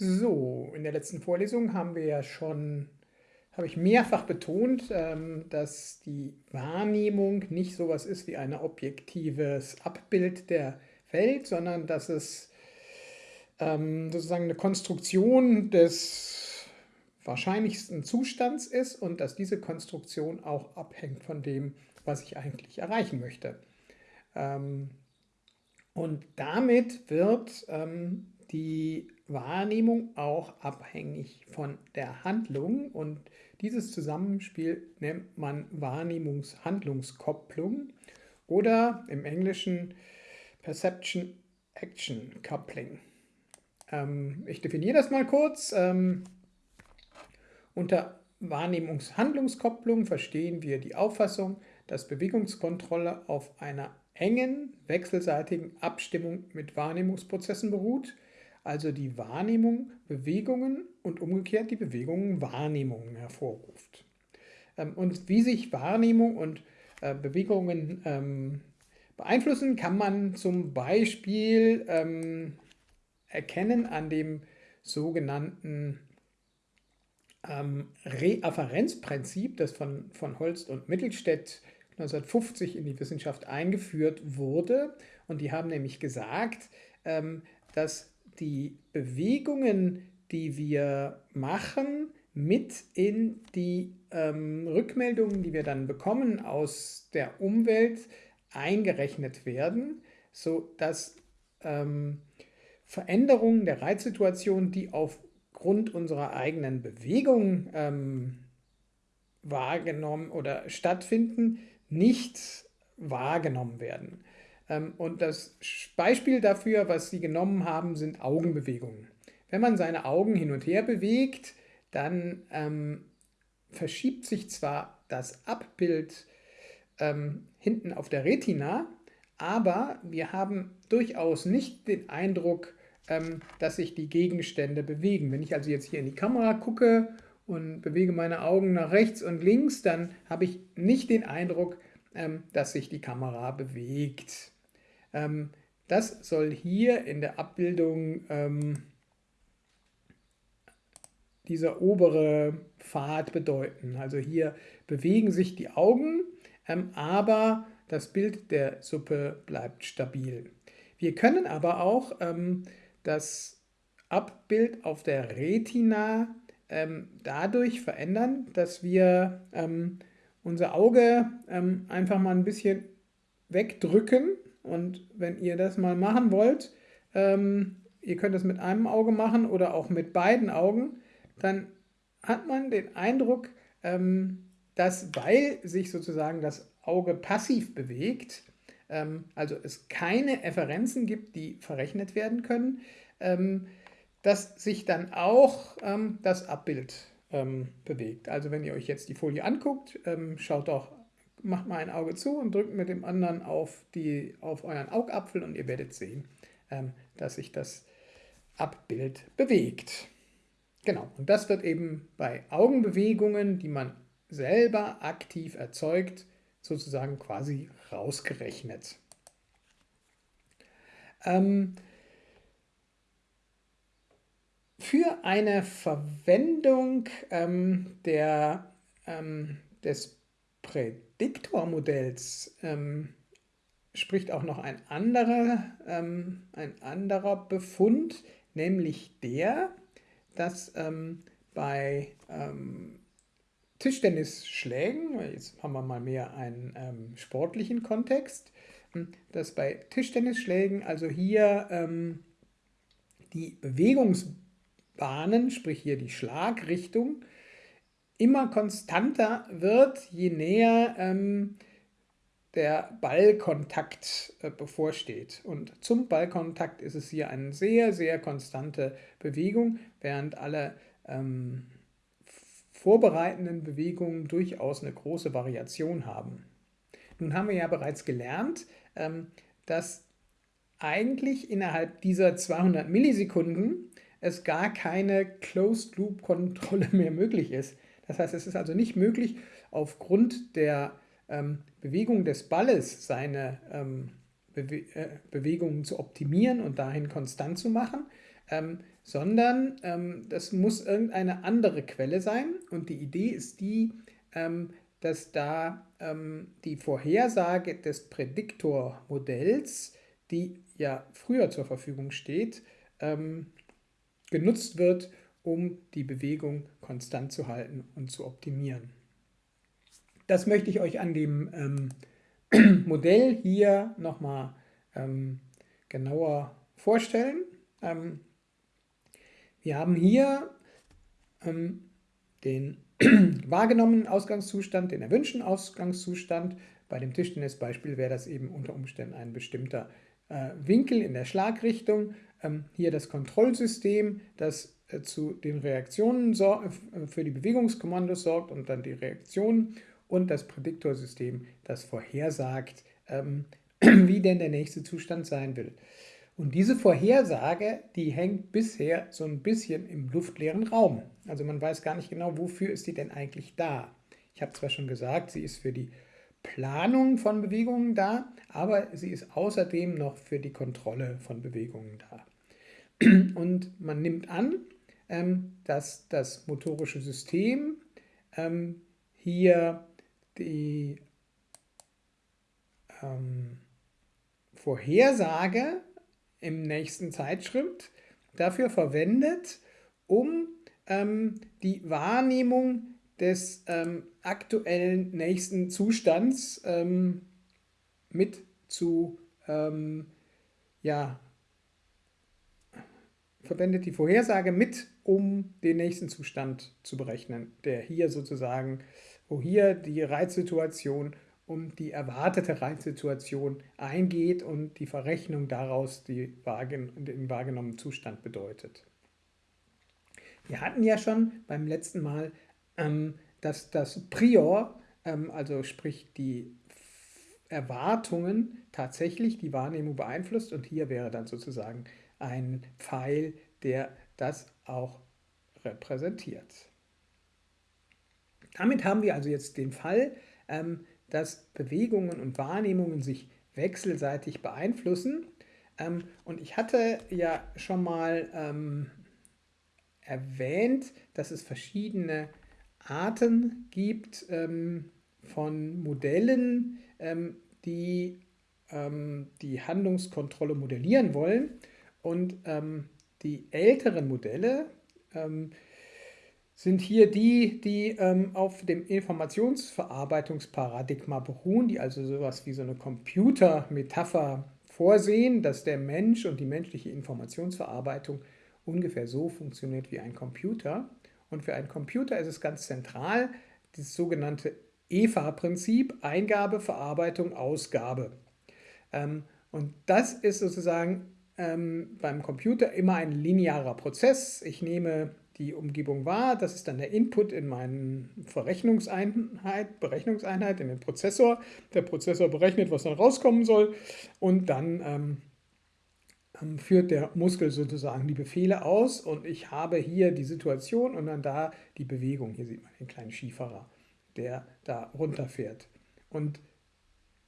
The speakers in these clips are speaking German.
So, in der letzten Vorlesung haben wir ja schon, habe ich mehrfach betont, ähm, dass die Wahrnehmung nicht sowas ist wie ein objektives Abbild der Welt, sondern dass es ähm, sozusagen eine Konstruktion des wahrscheinlichsten Zustands ist und dass diese Konstruktion auch abhängt von dem, was ich eigentlich erreichen möchte. Ähm, und damit wird die Wahrnehmung auch abhängig von der Handlung und dieses Zusammenspiel nennt man Wahrnehmungs-Handlungskopplung oder im Englischen Perception-Action Coupling. Ähm, ich definiere das mal kurz. Ähm, unter Wahrnehmungs-Handlungskopplung verstehen wir die Auffassung, dass Bewegungskontrolle auf einer engen, wechselseitigen Abstimmung mit Wahrnehmungsprozessen beruht – also die Wahrnehmung Bewegungen und umgekehrt die Bewegungen Wahrnehmungen hervorruft. Ähm, und wie sich Wahrnehmung und äh, Bewegungen ähm, beeinflussen, kann man zum Beispiel ähm, erkennen an dem sogenannten Reafferenzprinzip, das von, von Holst und Mittelstädt 1950 in die Wissenschaft eingeführt wurde. Und die haben nämlich gesagt, dass die Bewegungen, die wir machen, mit in die ähm, Rückmeldungen, die wir dann bekommen aus der Umwelt, eingerechnet werden, sodass ähm, Veränderungen der Reizsituation, die aufgrund unserer eigenen Bewegung ähm, wahrgenommen oder stattfinden, nicht wahrgenommen werden. Ähm, und das Beispiel dafür, was Sie genommen haben, sind Augenbewegungen. Wenn man seine Augen hin und her bewegt, dann ähm, verschiebt sich zwar das Abbild ähm, hinten auf der Retina, aber wir haben durchaus nicht den Eindruck, ähm, dass sich die Gegenstände bewegen. Wenn ich also jetzt hier in die Kamera gucke und bewege meine Augen nach rechts und links, dann habe ich nicht den Eindruck, ähm, dass sich die Kamera bewegt. Ähm, das soll hier in der Abbildung ähm, dieser obere Pfad bedeuten. Also hier bewegen sich die Augen, ähm, aber das Bild der Suppe bleibt stabil. Wir können aber auch ähm, das Abbild auf der Retina ähm, dadurch verändern, dass wir ähm, unser Auge ähm, einfach mal ein bisschen wegdrücken und wenn ihr das mal machen wollt, ähm, ihr könnt es mit einem Auge machen oder auch mit beiden Augen, dann hat man den Eindruck, ähm, dass weil sich sozusagen das Auge passiv bewegt, ähm, also es keine Efferenzen gibt, die verrechnet werden können, ähm, dass sich dann auch ähm, das Abbild ähm, bewegt. Also wenn ihr euch jetzt die Folie anguckt, schaut doch macht mal ein Auge zu und drückt mit dem anderen auf, die, auf euren Augapfel und ihr werdet sehen, ähm, dass sich das Abbild bewegt. Genau, und das wird eben bei Augenbewegungen, die man selber aktiv erzeugt, sozusagen quasi rausgerechnet. Ähm, für eine Verwendung ähm, der, ähm, des Prädiktormodells ähm, spricht auch noch ein anderer, ähm, ein anderer Befund, nämlich der, dass ähm, bei ähm, Tischtennisschlägen, jetzt haben wir mal mehr einen ähm, sportlichen Kontext, hm, dass bei Tischtennisschlägen also hier ähm, die Bewegungsbahnen, sprich hier die Schlagrichtung, immer konstanter wird, je näher ähm, der Ballkontakt äh, bevorsteht. Und zum Ballkontakt ist es hier eine sehr, sehr konstante Bewegung, während alle ähm, vorbereitenden Bewegungen durchaus eine große Variation haben. Nun haben wir ja bereits gelernt, ähm, dass eigentlich innerhalb dieser 200 Millisekunden es gar keine Closed-Loop-Kontrolle mehr möglich ist. Das heißt, es ist also nicht möglich, aufgrund der ähm, Bewegung des Balles seine ähm, Bewe äh, Bewegungen zu optimieren und dahin konstant zu machen. ähm, sondern ähm, das muss irgendeine andere Quelle sein. Und die Idee ist die, ähm, dass da ähm, die Vorhersage des Prädiktormodells, die ja früher zur Verfügung steht, genutzt wird, um die Bewegung konstant zu halten und zu optimieren. Das möchte ich euch an dem ähm, Modell hier nochmal ähm, genauer vorstellen. Ähm, wir haben hier ähm, den wahrgenommenen Ausgangszustand, den erwünschten Ausgangszustand. Bei dem Tischtennisbeispiel wäre das eben unter Umständen ein bestimmter äh, Winkel in der Schlagrichtung. Ähm, hier das Kontrollsystem, das zu den Reaktionen äh, für die Bewegungskommandos sorgt und dann die Reaktionen und das Prädiktorsystem, das vorhersagt, ähm, wie denn der nächste Zustand sein will. Und diese Vorhersage, die hängt bisher so ein bisschen im luftleeren Raum. Also man weiß gar nicht genau, wofür ist die denn eigentlich da. Ich habe zwar schon gesagt, sie ist für die Planung von Bewegungen da, aber sie ist außerdem noch für die Kontrolle von Bewegungen da. Und man nimmt an, dass das motorische System ähm, hier die ähm, Vorhersage im nächsten Zeitschritt dafür verwendet, um ähm, die Wahrnehmung des ähm, aktuellen nächsten Zustands ähm, mit zu, ähm, ja, verwendet die Vorhersage mit, um den nächsten Zustand zu berechnen, der hier sozusagen, wo hier die Reizsituation um die erwartete Reizsituation eingeht und die Verrechnung daraus die den wahrgenommenen Zustand bedeutet. Wir hatten ja schon beim letzten Mal, ähm, dass das Prior, ähm, also sprich die Erwartungen, tatsächlich die Wahrnehmung beeinflusst und hier wäre dann sozusagen ein Pfeil, der das auch repräsentiert. Damit haben wir also jetzt den Fall, ähm, dass Bewegungen und Wahrnehmungen sich wechselseitig beeinflussen. Ähm, und ich hatte ja schon mal ähm, erwähnt, dass es verschiedene Arten gibt ähm, von Modellen, ähm, die ähm, die Handlungskontrolle modellieren wollen. Und ähm, die älteren Modelle, sind hier die, die ähm, auf dem Informationsverarbeitungsparadigma beruhen, die also sowas wie so eine Computermetapher vorsehen, dass der Mensch und die menschliche Informationsverarbeitung ungefähr so funktioniert wie ein Computer. Und für einen Computer ist es ganz zentral das sogenannte EVA-Prinzip, Eingabe, Verarbeitung, Ausgabe. Ähm, und das ist sozusagen ähm, beim Computer immer ein linearer Prozess. Ich nehme die Umgebung wahr. Das ist dann der Input in meine Verrechnungseinheit, Berechnungseinheit, in den Prozessor. Der Prozessor berechnet, was dann rauskommen soll und dann ähm, ähm, führt der Muskel sozusagen die Befehle aus und ich habe hier die Situation und dann da die Bewegung. Hier sieht man den kleinen Skifahrer, der da runterfährt. Und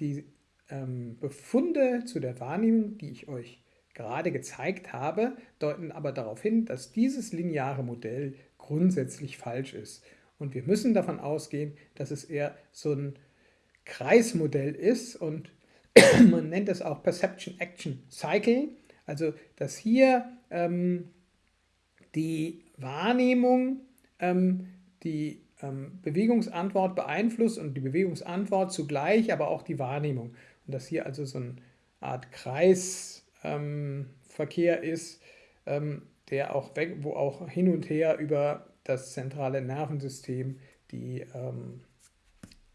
die ähm, Befunde zu der Wahrnehmung, die ich euch gerade gezeigt habe, deuten aber darauf hin, dass dieses lineare Modell grundsätzlich falsch ist. Und wir müssen davon ausgehen, dass es eher so ein Kreismodell ist und man nennt es auch Perception Action Cycle, also dass hier ähm, die Wahrnehmung ähm, die ähm, Bewegungsantwort beeinflusst und die Bewegungsantwort zugleich, aber auch die Wahrnehmung. Und dass hier also so eine Art Kreis ähm, Verkehr ist, ähm, der auch weg, wo auch hin und her über das zentrale Nervensystem die ähm,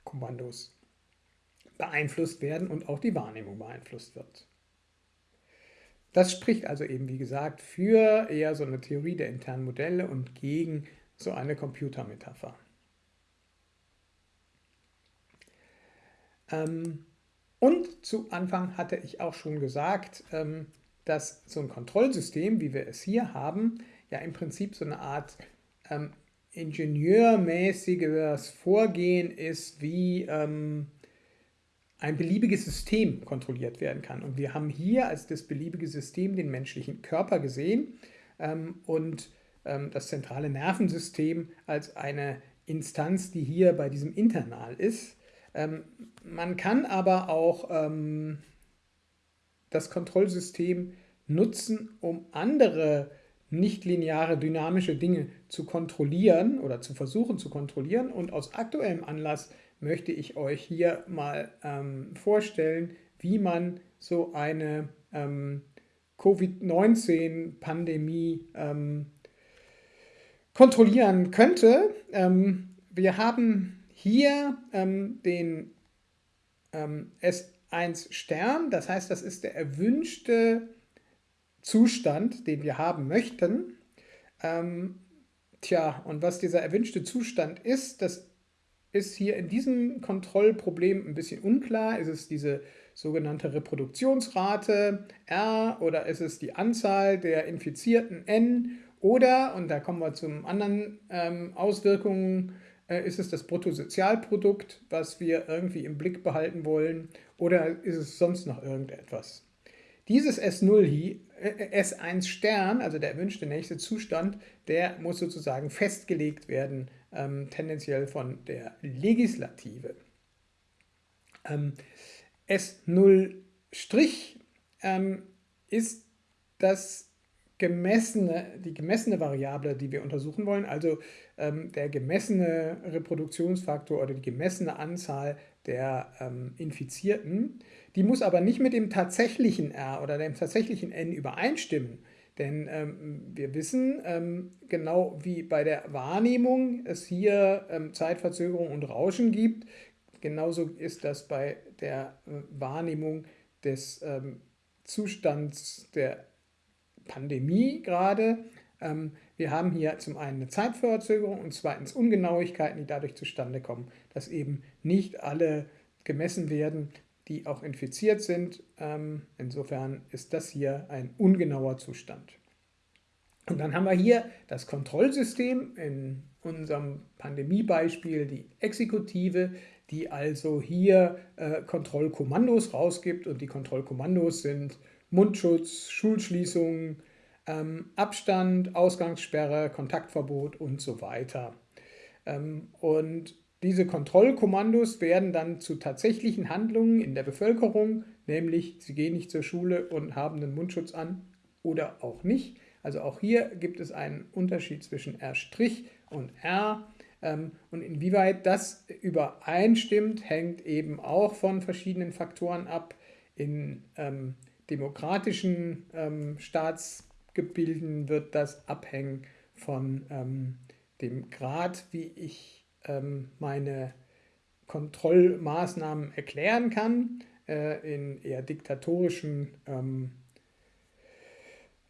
Kommandos beeinflusst werden und auch die Wahrnehmung beeinflusst wird. Das spricht also eben, wie gesagt, für eher so eine Theorie der internen Modelle und gegen so eine Computermetapher. Ähm, und zu Anfang hatte ich auch schon gesagt, ähm, dass so ein Kontrollsystem, wie wir es hier haben, ja im Prinzip so eine Art ähm, ingenieurmäßiges Vorgehen ist, wie ähm, ein beliebiges System kontrolliert werden kann. Und wir haben hier als das beliebige System den menschlichen Körper gesehen. ähm, und ähm, das zentrale Nervensystem als eine Instanz, die hier bei diesem Internal ist. Ähm, man kann aber auch ähm, das Kontrollsystem nutzen, um andere nichtlineare dynamische Dinge zu kontrollieren oder zu versuchen zu kontrollieren. Und aus aktuellem Anlass möchte ich euch hier mal ähm, vorstellen, wie man so eine ähm, Covid-19-Pandemie ähm, kontrollieren könnte. Ähm, wir haben hier ähm, den ähm, S1 Stern, das heißt, das ist der erwünschte Zustand, den wir haben möchten. Ähm, tja, und was dieser erwünschte Zustand ist, das ist hier in diesem Kontrollproblem ein bisschen unklar. Ist es diese sogenannte Reproduktionsrate R oder ist es die Anzahl der Infizierten N oder, und da kommen wir zum anderen ähm, Auswirkungen, ist es das Bruttosozialprodukt, was wir irgendwie im Blick behalten wollen oder ist es sonst noch irgendetwas? Dieses S0 hier, äh, S1 Stern, also der erwünschte nächste Zustand, der muss sozusagen festgelegt werden, ähm, tendenziell von der Legislative. Ähm, S0' ähm, ist das gemessene, die gemessene Variable, die wir untersuchen wollen, also ähm, der gemessene Reproduktionsfaktor oder die gemessene Anzahl der ähm, Infizierten. Die muss aber nicht mit dem tatsächlichen R oder dem tatsächlichen N übereinstimmen. Denn ähm, wir wissen, ähm, genau wie bei der Wahrnehmung es hier ähm, Zeitverzögerung und Rauschen gibt, genauso ist das bei der äh, Wahrnehmung des ähm, Zustands der Pandemie gerade. Ähm, wir haben hier zum einen eine Zeitverzögerung und zweitens Ungenauigkeiten, die dadurch zustande kommen, dass eben nicht alle gemessen werden, die auch infiziert sind. Ähm, insofern ist das hier ein ungenauer Zustand. Und dann haben wir hier das Kontrollsystem, in unserem Pandemiebeispiel die Exekutive, die also hier äh, Kontrollkommandos rausgibt. Und die Kontrollkommandos sind Mundschutz, Schulschließungen, ähm, Abstand, Ausgangssperre, Kontaktverbot und so weiter. Ähm, und diese Kontrollkommandos werden dann zu tatsächlichen Handlungen in der Bevölkerung, nämlich sie gehen nicht zur Schule und haben einen Mundschutz an oder auch nicht. Also auch hier gibt es einen Unterschied zwischen R' und R. Ähm, und inwieweit das übereinstimmt, hängt eben auch von verschiedenen Faktoren ab. In ähm, demokratischen ähm, Staatsgebilden wird das abhängen von ähm, dem Grad, wie ich ähm, meine Kontrollmaßnahmen erklären kann. Äh, in eher diktatorischen ähm,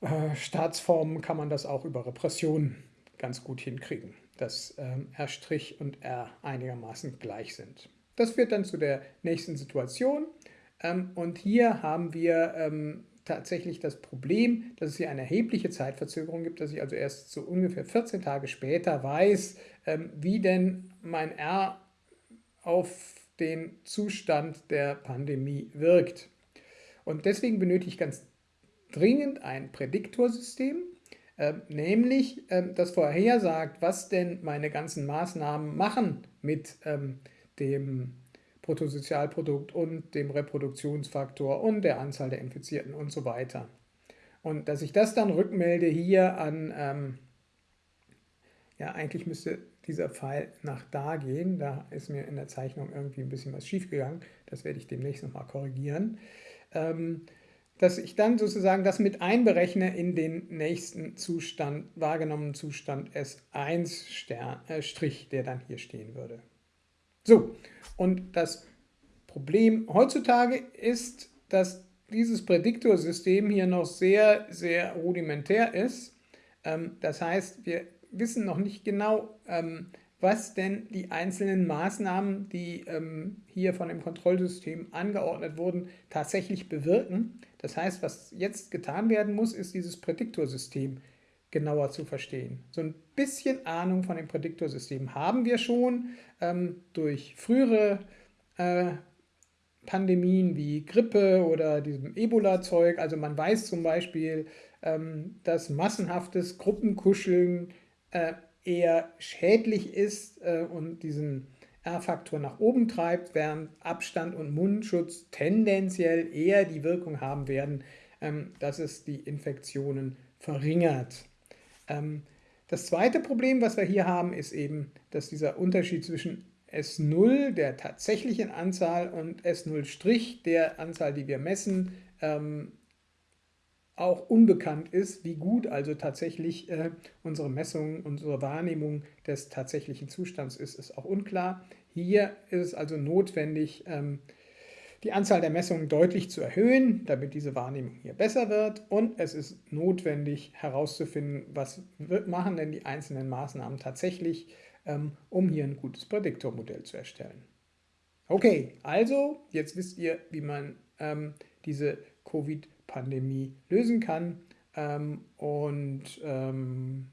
äh, Staatsformen kann man das auch über Repression ganz gut hinkriegen, dass ähm, R' und R einigermaßen gleich sind. Das führt dann zu der nächsten Situation. Ähm, und hier haben wir ähm, tatsächlich das Problem, dass es hier eine erhebliche Zeitverzögerung gibt, dass ich also erst so ungefähr 14 Tage später weiß, ähm, wie denn mein R auf den Zustand der Pandemie wirkt. Und deswegen benötige ich ganz dringend ein Prädiktorsystem, äh, nämlich äh, das vorhersagt, was denn meine ganzen Maßnahmen machen mit ähm, dem Bruttosozialprodukt und dem Reproduktionsfaktor und der Anzahl der Infizierten und so weiter. Und dass ich das dann rückmelde hier an, ähm, ja eigentlich müsste dieser Pfeil nach da gehen, da ist mir in der Zeichnung irgendwie ein bisschen was schief gegangen, das werde ich demnächst nochmal korrigieren. Ähm, dass ich dann sozusagen das mit einberechne in den nächsten Zustand, wahrgenommenen Zustand S1 Stern, äh, Strich, der dann hier stehen würde. So, und das Problem heutzutage ist, dass dieses Prädiktorsystem hier noch sehr, sehr rudimentär ist. Ähm, das heißt, wir wissen noch nicht genau, ähm, was denn die einzelnen Maßnahmen, die ähm, hier von dem Kontrollsystem angeordnet wurden, tatsächlich bewirken. Das heißt, was jetzt getan werden muss, ist dieses Prädiktorsystem genauer zu verstehen. So ein bisschen Ahnung von dem Prädiktorsystem haben wir schon ähm, durch frühere äh, Pandemien wie Grippe oder diesem Ebola-Zeug. Also man weiß zum Beispiel, ähm, dass massenhaftes Gruppenkuscheln äh, eher schädlich ist äh, und diesen R-Faktor nach oben treibt, während Abstand und Mundschutz tendenziell eher die Wirkung haben werden, ähm, dass es die Infektionen verringert. Ähm, das zweite Problem, was wir hier haben, ist eben, dass dieser Unterschied zwischen S0, der tatsächlichen Anzahl, und S0' der Anzahl, die wir messen, ähm, auch unbekannt ist, wie gut also tatsächlich äh, unsere Messung, unsere Wahrnehmung des tatsächlichen Zustands ist, ist auch unklar. Hier ist es also notwendig, ähm, die Anzahl der Messungen deutlich zu erhöhen, damit diese Wahrnehmung hier besser wird. Und es ist notwendig herauszufinden, was machen denn die einzelnen Maßnahmen tatsächlich, ähm, um hier ein gutes Prädiktormodell zu erstellen. Okay, also jetzt wisst ihr, wie man ähm, diese Covid-Pandemie lösen kann. Ähm, und ähm,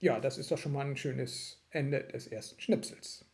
ja, das ist doch schon mal ein schönes Ende des ersten Schnipsels.